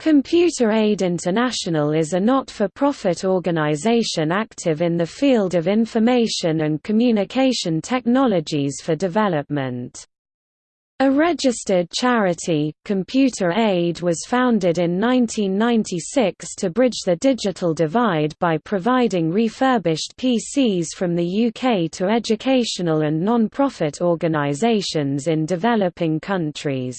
Computer Aid International is a not-for-profit organization active in the field of information and communication technologies for development. A registered charity, Computer Aid was founded in 1996 to bridge the digital divide by providing refurbished PCs from the UK to educational and non-profit organisations in developing countries.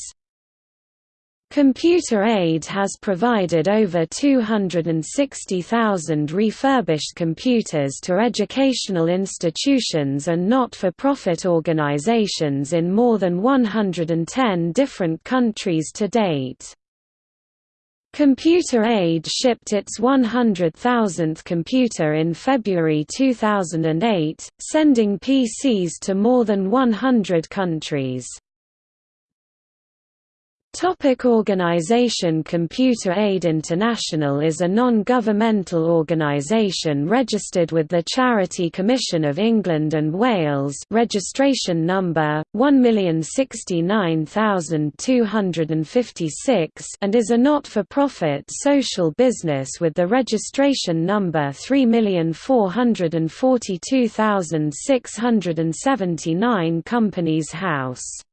Computer Aid has provided over 260,000 refurbished computers to educational institutions and not-for-profit organizations in more than 110 different countries to date. Computer Aid shipped its 100,000th computer in February 2008, sending PCs to more than 100 countries. Topic organization Computer Aid International is a non-governmental organization registered with the Charity Commission of England and Wales registration number, 1069256 and is a not-for-profit social business with the registration number 3442679 Companies House.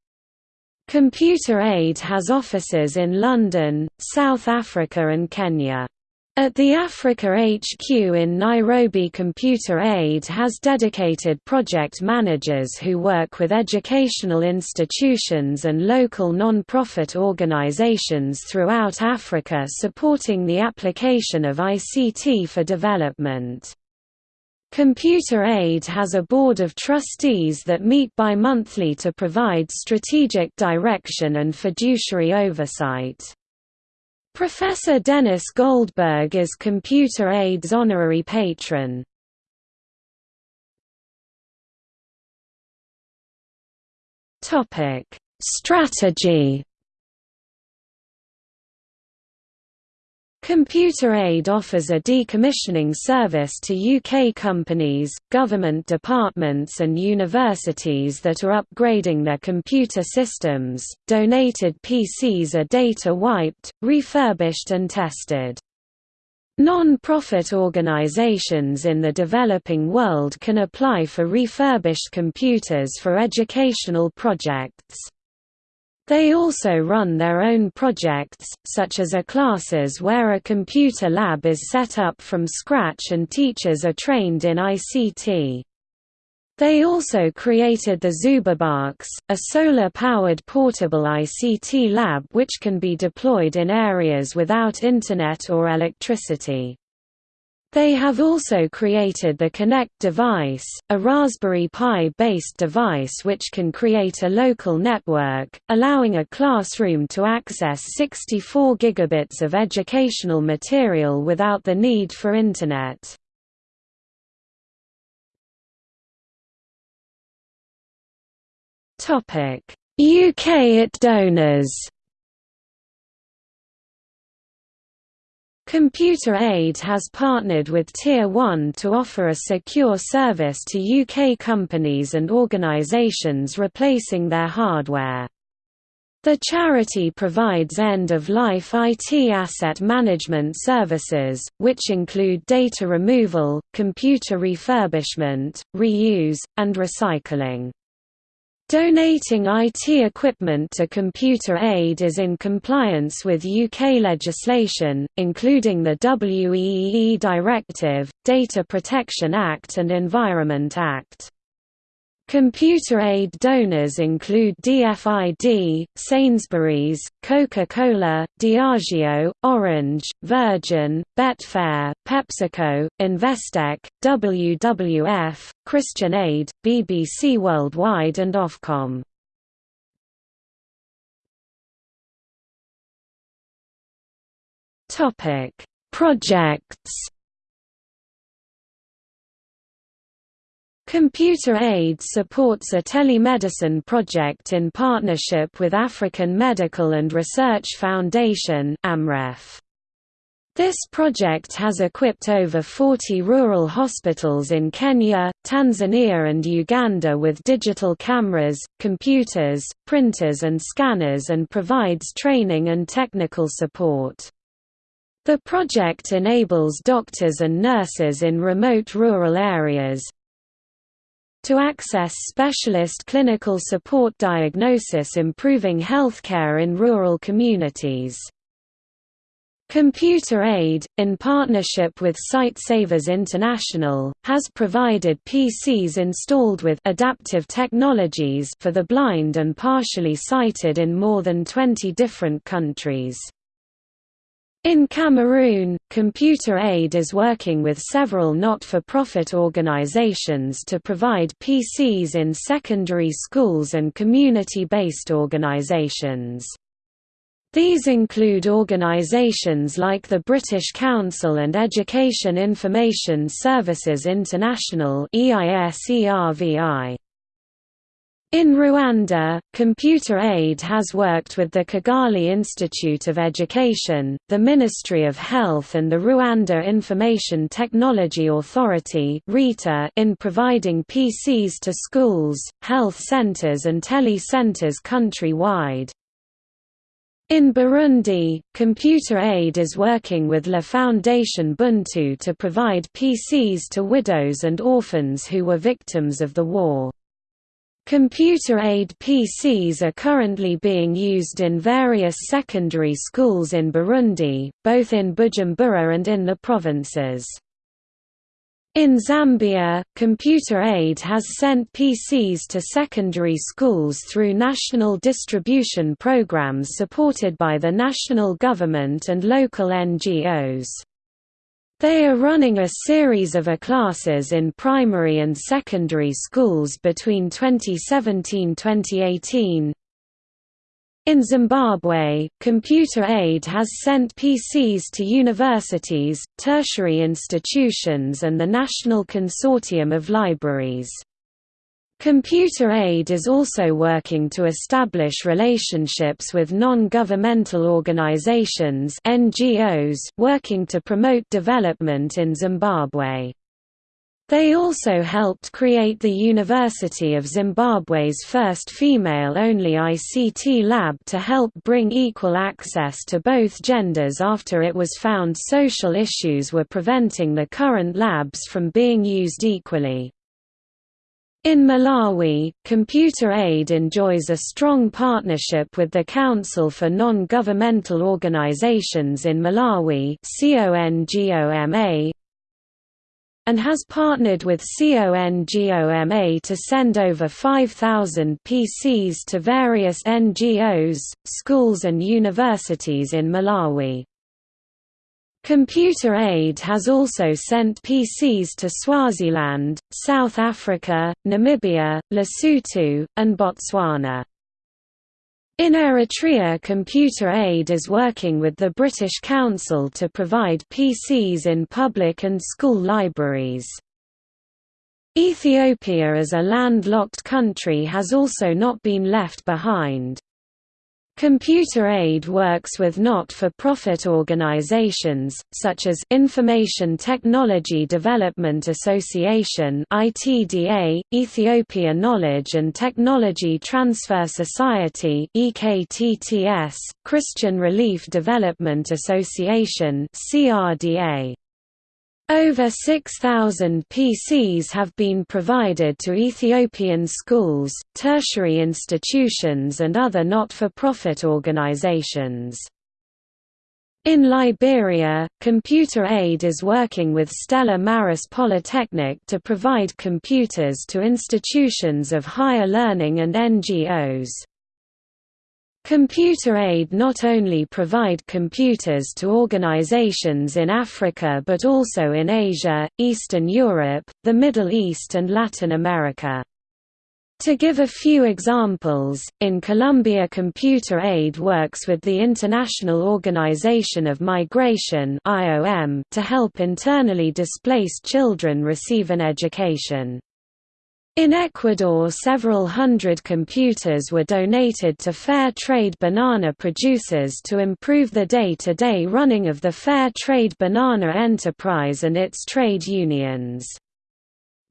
Computer Aid has offices in London, South Africa and Kenya. At the Africa HQ in Nairobi Computer Aid has dedicated project managers who work with educational institutions and local non-profit organizations throughout Africa supporting the application of ICT for development. Computer Aid has a board of trustees that meet bi-monthly to provide strategic direction and fiduciary oversight. Professor Denis Goldberg is Computer Aid's honorary patron. Strategy Computer Aid offers a decommissioning service to UK companies, government departments and universities that are upgrading their computer systems. Donated PCs are data wiped, refurbished and tested. Non-profit organizations in the developing world can apply for refurbished computers for educational projects. They also run their own projects, such as a classes where a computer lab is set up from scratch and teachers are trained in ICT. They also created the Zubabox, a solar-powered portable ICT lab which can be deployed in areas without internet or electricity. They have also created the Connect device, a Raspberry Pi-based device which can create a local network, allowing a classroom to access 64 gigabits of educational material without the need for Internet. UK IT donors Computer Aid has partnered with Tier 1 to offer a secure service to UK companies and organisations replacing their hardware. The charity provides end-of-life IT asset management services, which include data removal, computer refurbishment, reuse, and recycling. Donating IT equipment to Computer Aid is in compliance with UK legislation, including the WEEE Directive, Data Protection Act and Environment Act. Computer aid donors include DFID, Sainsbury's, Coca-Cola, Diageo, Orange, Virgin, Betfair, PepsiCo, Investec, WWF, Christian Aid, BBC Worldwide and Ofcom. Projects Computer Aid supports a telemedicine project in partnership with African Medical and Research Foundation AMREF. This project has equipped over 40 rural hospitals in Kenya, Tanzania and Uganda with digital cameras, computers, printers and scanners and provides training and technical support. The project enables doctors and nurses in remote rural areas to access specialist clinical support diagnosis improving healthcare in rural communities. Computer Aid, in partnership with Sightsavers International, has provided PCs installed with adaptive technologies for the blind and partially sighted in more than 20 different countries. In Cameroon, Computer Aid is working with several not-for-profit organizations to provide PCs in secondary schools and community-based organizations. These include organisations like the British Council and Education Information Services International In Rwanda, Computer Aid has worked with the Kigali Institute of Education, the Ministry of Health and the Rwanda Information Technology Authority in providing PCs to schools, health centers and tele-centers country-wide. In Burundi, Computer Aid is working with La Foundation Buntu to provide PCs to widows and orphans who were victims of the war. Computer Aid PCs are currently being used in various secondary schools in Burundi, both in Bujumbura and in the provinces. In Zambia, Computer Aid has sent PCs to secondary schools through national distribution programs supported by the national government and local NGOs. They are running a series of A-classes in primary and secondary schools between 2017–2018, in Zimbabwe, Computer Aid has sent PCs to universities, tertiary institutions and the National Consortium of Libraries. Computer Aid is also working to establish relationships with non-governmental organizations NGOs working to promote development in Zimbabwe. They also helped create the University of Zimbabwe's first female-only ICT lab to help bring equal access to both genders after it was found social issues were preventing the current labs from being used equally. In Malawi, Computer Aid enjoys a strong partnership with the Council for Non-Governmental Organizations in Malawi and has partnered with CONGOMA to send over 5,000 PCs to various NGOs, schools and universities in Malawi. Computer Aid has also sent PCs to Swaziland, South Africa, Namibia, Lesotho, and Botswana. In Eritrea Computer Aid is working with the British Council to provide PCs in public and school libraries. Ethiopia as a landlocked country has also not been left behind. Computer Aid works with not-for-profit organizations, such as Information Technology Development Association ITDA, Ethiopia Knowledge and Technology Transfer Society EKTTS, Christian Relief Development Association CRDA. Over 6,000 PCs have been provided to Ethiopian schools, tertiary institutions and other not-for-profit organizations. In Liberia, Computer Aid is working with Stella Maris Polytechnic to provide computers to institutions of higher learning and NGOs. Computer Aid not only provide computers to organizations in Africa but also in Asia, Eastern Europe, the Middle East and Latin America. To give a few examples, in Colombia Computer Aid works with the International Organization of Migration to help internally displaced children receive an education. In Ecuador several hundred computers were donated to fair trade banana producers to improve the day-to-day -day running of the fair trade banana enterprise and its trade unions.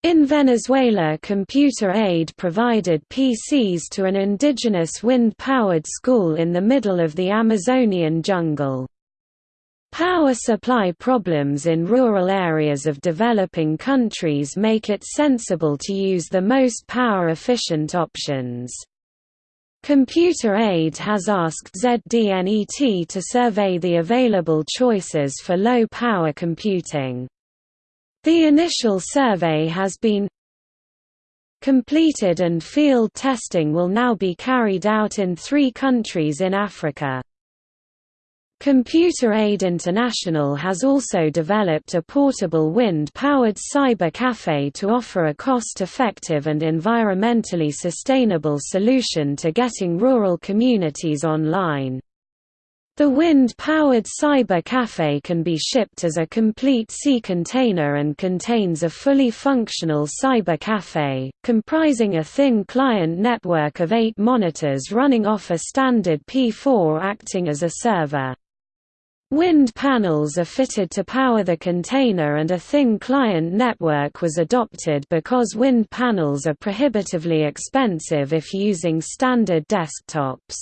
In Venezuela Computer Aid provided PCs to an indigenous wind-powered school in the middle of the Amazonian jungle. Power supply problems in rural areas of developing countries make it sensible to use the most power-efficient options. Computer Aid has asked ZDNET to survey the available choices for low-power computing. The initial survey has been completed and field testing will now be carried out in three countries in Africa. Computer Aid International has also developed a portable wind-powered cyber cafe to offer a cost-effective and environmentally sustainable solution to getting rural communities online. The wind-powered Cyber Cafe can be shipped as a complete sea container and contains a fully functional Cyber Cafe, comprising a thin client network of eight monitors running off a standard P4 acting as a server. Wind panels are fitted to power the container and a thin client network was adopted because wind panels are prohibitively expensive if using standard desktops.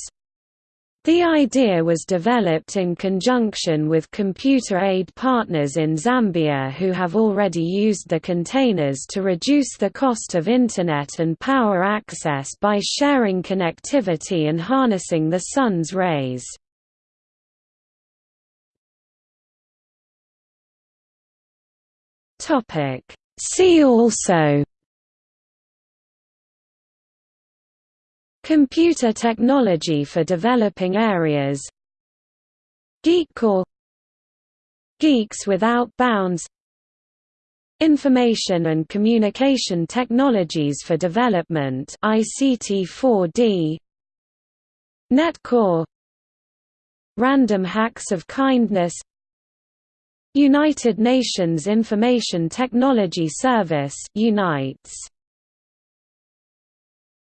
The idea was developed in conjunction with computer aid partners in Zambia who have already used the containers to reduce the cost of Internet and power access by sharing connectivity and harnessing the sun's rays. See also. Computer technology for developing areas. Geekcorps Geeks Without Bounds. Information and Communication Technologies for Development. ICT4D NetCorps. Random Hacks of Kindness United Nations Information Technology Service UNITES